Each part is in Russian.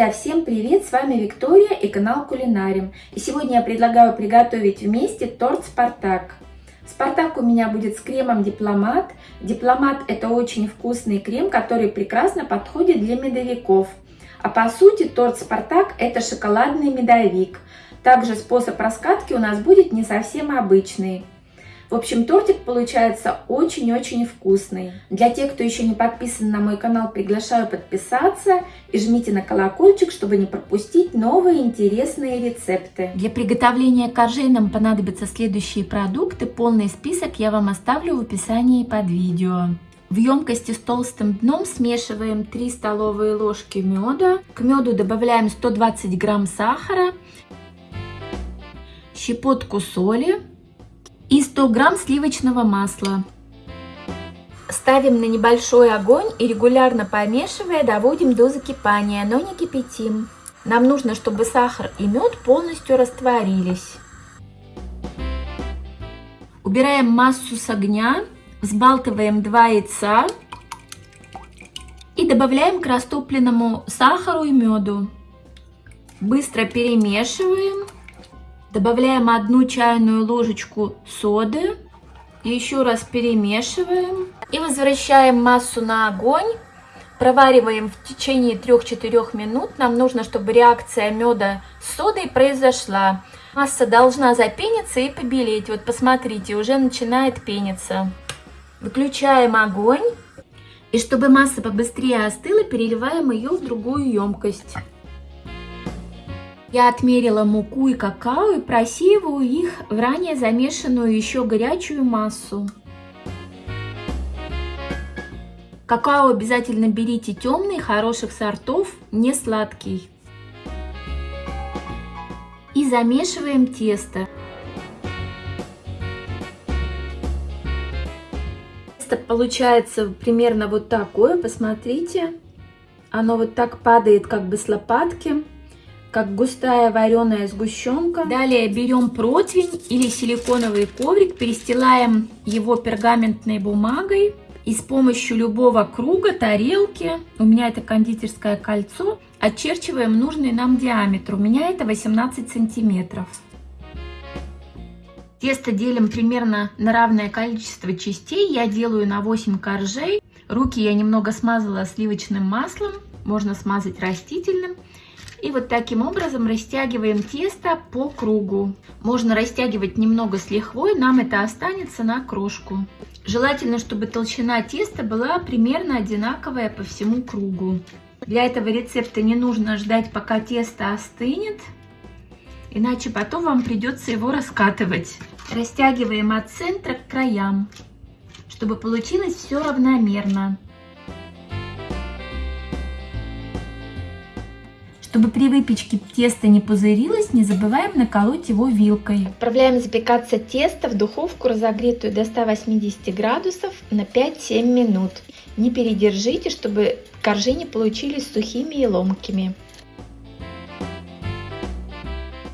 Друзья, всем привет! С вами Виктория и канал Кулинарим. И сегодня я предлагаю приготовить вместе торт Спартак. Спартак у меня будет с кремом Дипломат. Дипломат это очень вкусный крем, который прекрасно подходит для медовиков. А по сути торт Спартак это шоколадный медовик. Также способ раскатки у нас будет не совсем обычный. В общем, тортик получается очень-очень вкусный. Для тех, кто еще не подписан на мой канал, приглашаю подписаться и жмите на колокольчик, чтобы не пропустить новые интересные рецепты. Для приготовления коржей нам понадобятся следующие продукты. Полный список я вам оставлю в описании под видео. В емкости с толстым дном смешиваем 3 столовые ложки меда. К меду добавляем 120 грамм сахара, щепотку соли, и 100 грамм сливочного масла. Ставим на небольшой огонь и регулярно помешивая доводим до закипания, но не кипятим. Нам нужно, чтобы сахар и мед полностью растворились. Убираем массу с огня, взбалтываем 2 яйца и добавляем к растопленному сахару и меду. Быстро перемешиваем. Добавляем одну чайную ложечку соды. Еще раз перемешиваем. И возвращаем массу на огонь. Провариваем в течение 3-4 минут. Нам нужно, чтобы реакция меда с содой произошла. Масса должна запениться и побелеть. Вот посмотрите, уже начинает пениться. Выключаем огонь. И чтобы масса побыстрее остыла, переливаем ее в другую емкость. Я отмерила муку и какао и просеиваю их в ранее замешанную еще горячую массу. Какао обязательно берите темный, хороших сортов, не сладкий. И замешиваем тесто. Тесто получается примерно вот такое, посмотрите. Оно вот так падает как бы с лопатки как густая вареная сгущенка. Далее берем противень или силиконовый коврик, перестилаем его пергаментной бумагой и с помощью любого круга, тарелки, у меня это кондитерское кольцо, очерчиваем нужный нам диаметр. У меня это 18 сантиметров. Тесто делим примерно на равное количество частей. Я делаю на 8 коржей. Руки я немного смазала сливочным маслом, можно смазать растительным. И вот таким образом растягиваем тесто по кругу. Можно растягивать немного с лихвой, нам это останется на крошку. Желательно, чтобы толщина теста была примерно одинаковая по всему кругу. Для этого рецепта не нужно ждать, пока тесто остынет, иначе потом вам придется его раскатывать. Растягиваем от центра к краям, чтобы получилось все равномерно. Чтобы при выпечке тесто не пузырилось, не забываем наколоть его вилкой. Отправляем запекаться тесто в духовку, разогретую до 180 градусов на 5-7 минут. Не передержите, чтобы коржи не получились сухими и ломкими.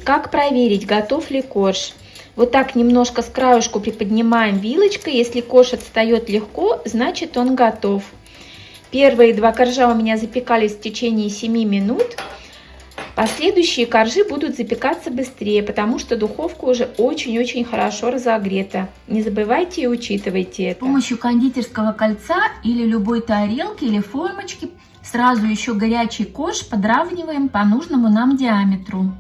Как проверить, готов ли корж? Вот так немножко с краюшку приподнимаем вилочкой. Если корж отстает легко, значит он готов. Первые два коржа у меня запекались в течение 7 минут. Последующие коржи будут запекаться быстрее, потому что духовка уже очень-очень хорошо разогрета. Не забывайте и учитывайте это. С помощью кондитерского кольца или любой тарелки или формочки сразу еще горячий корж подравниваем по нужному нам диаметру.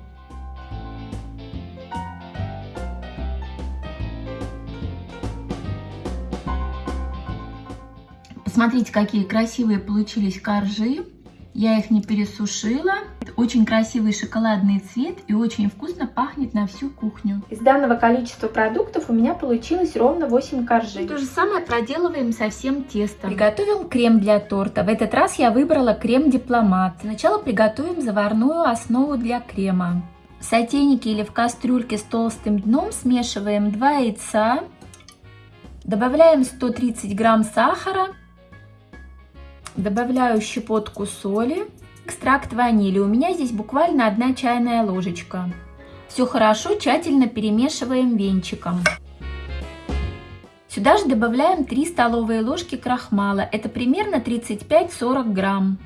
Посмотрите, какие красивые получились коржи. Я их не пересушила. Очень красивый шоколадный цвет и очень вкусно пахнет на всю кухню. Из данного количества продуктов у меня получилось ровно 8 коржей. То же самое проделываем со всем тестом. Приготовим крем для торта. В этот раз я выбрала крем Дипломат. Сначала приготовим заварную основу для крема. В сотейнике или в кастрюльке с толстым дном смешиваем 2 яйца. Добавляем 130 грамм сахара Добавляю щепотку соли, экстракт ванили. У меня здесь буквально одна чайная ложечка. Все хорошо, тщательно перемешиваем венчиком. Сюда же добавляем 3 столовые ложки крахмала. Это примерно 35-40 грамм.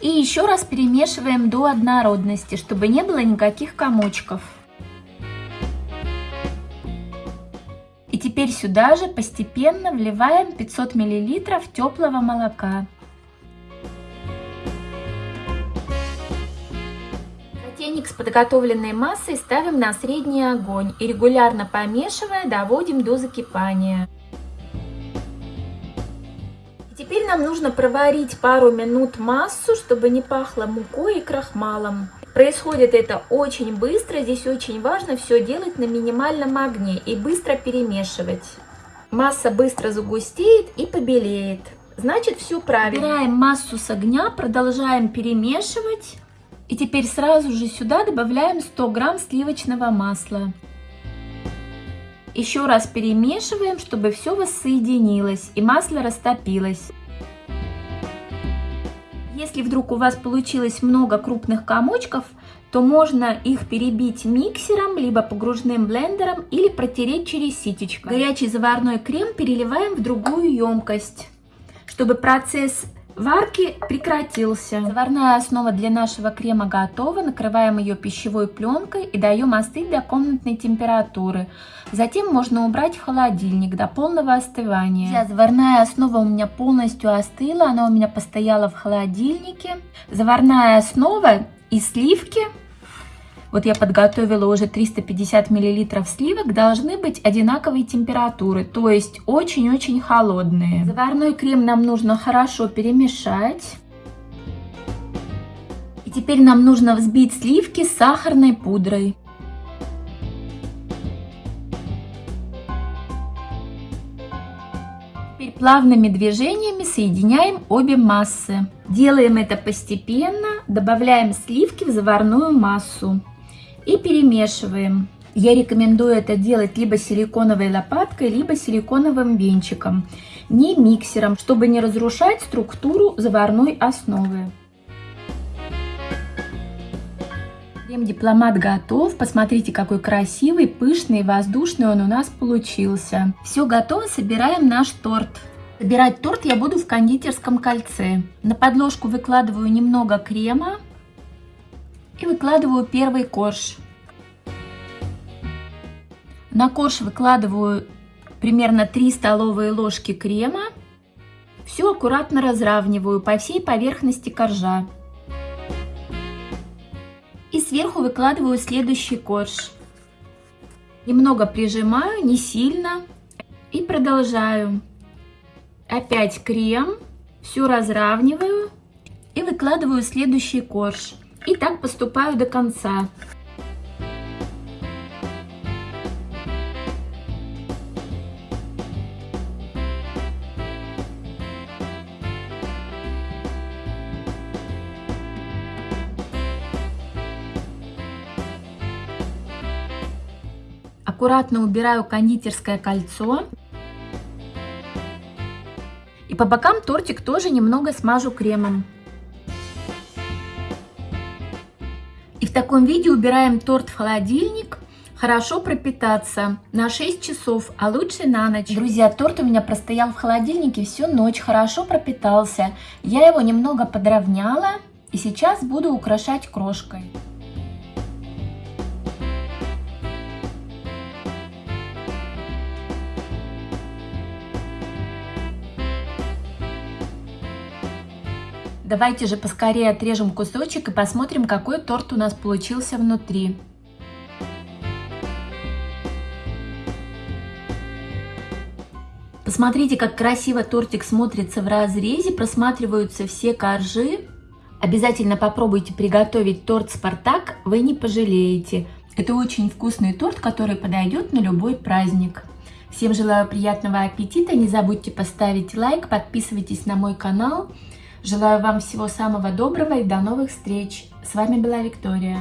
И еще раз перемешиваем до однородности, чтобы не было никаких комочков. И теперь сюда же постепенно вливаем 500 мл теплого молока. Полтинник с подготовленной массой ставим на средний огонь и регулярно помешивая доводим до закипания. Теперь нам нужно проварить пару минут массу, чтобы не пахло мукой и крахмалом. Происходит это очень быстро, здесь очень важно все делать на минимальном огне и быстро перемешивать. Масса быстро загустеет и побелеет. Значит, все правильно. Убираем массу с огня, продолжаем перемешивать. И теперь сразу же сюда добавляем 100 грамм сливочного масла. Еще раз перемешиваем, чтобы все воссоединилось и масло растопилось. Если вдруг у вас получилось много крупных комочков, то можно их перебить миксером, либо погружным блендером или протереть через ситечко. Горячий заварной крем переливаем в другую емкость, чтобы процесс Варки прекратился. Заварная основа для нашего крема готова. Накрываем ее пищевой пленкой и даем остыть до комнатной температуры. Затем можно убрать в холодильник до полного остывания. Сейчас заварная основа у меня полностью остыла. Она у меня постояла в холодильнике. Заварная основа и сливки вот я подготовила уже 350 миллилитров сливок, должны быть одинаковой температуры, то есть очень-очень холодные. Заварной крем нам нужно хорошо перемешать. И теперь нам нужно взбить сливки с сахарной пудрой. Теперь плавными движениями соединяем обе массы. Делаем это постепенно, добавляем сливки в заварную массу и перемешиваем. Я рекомендую это делать либо силиконовой лопаткой, либо силиконовым венчиком, не миксером, чтобы не разрушать структуру заварной основы. Крем-дипломат готов. Посмотрите, какой красивый, пышный воздушный он у нас получился. Все готово, собираем наш торт. Собирать торт я буду в кондитерском кольце. На подложку выкладываю немного крема и выкладываю первый корж. На корж выкладываю примерно 3 столовые ложки крема. Все аккуратно разравниваю по всей поверхности коржа. И сверху выкладываю следующий корж. Немного прижимаю, не сильно. И продолжаю. Опять крем. Все разравниваю. И выкладываю следующий корж. И так поступаю до конца. Аккуратно убираю кондитерское кольцо. И по бокам тортик тоже немного смажу кремом. И в таком виде убираем торт в холодильник. Хорошо пропитаться на 6 часов, а лучше на ночь. Друзья, торт у меня простоял в холодильнике всю ночь, хорошо пропитался. Я его немного подровняла и сейчас буду украшать крошкой. Давайте же поскорее отрежем кусочек и посмотрим, какой торт у нас получился внутри. Посмотрите, как красиво тортик смотрится в разрезе, просматриваются все коржи. Обязательно попробуйте приготовить торт «Спартак», вы не пожалеете. Это очень вкусный торт, который подойдет на любой праздник. Всем желаю приятного аппетита, не забудьте поставить лайк, подписывайтесь на мой канал. Желаю вам всего самого доброго и до новых встреч. С вами была Виктория.